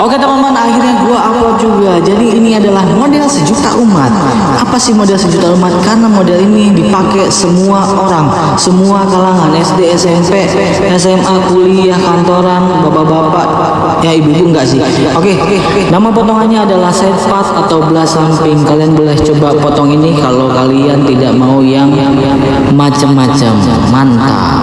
Oke teman-teman, akhirnya gua upload juga. Jadi ini adalah model sejuta umat. Apa sih model sejuta umat? Karena model ini dipakai semua orang, semua kalangan SD, SMP, SMA, kuliah, kantoran, bapak-bapak, ya ibu-ibu enggak sih. Oke, nama potongannya adalah side part atau belah samping. Kalian boleh coba potong ini kalau kalian tidak mau yang macam-macam. Mantap.